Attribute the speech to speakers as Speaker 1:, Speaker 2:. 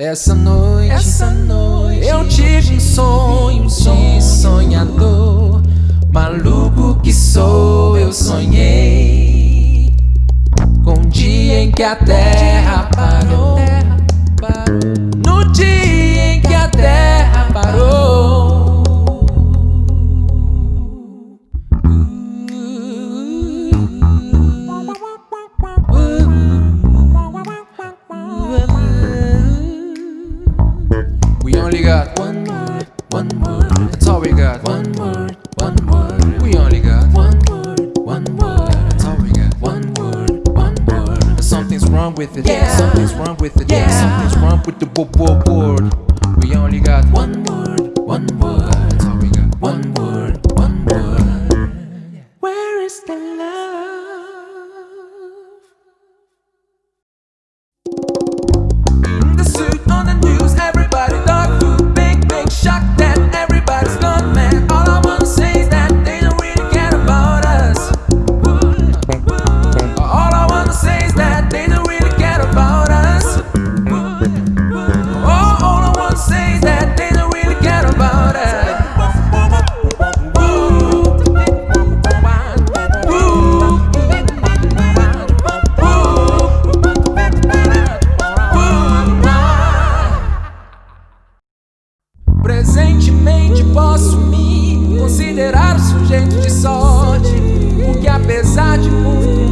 Speaker 1: Essa noite,
Speaker 2: essa noite
Speaker 1: eu tive um sonho de sonhador. Maluco que sou, eu sonhei com o dia em que a terra parou. Only got one word, one word. That's all we got. One word, one word. We only got one word, one word. That's all we got. One word, one word. Something's wrong with it.
Speaker 2: Yeah.
Speaker 1: Something's wrong with it.
Speaker 2: Yeah.
Speaker 1: Something's wrong with the word. We only got one word, one word. Presentemente posso me considerar sujeito de sorte Porque apesar de muito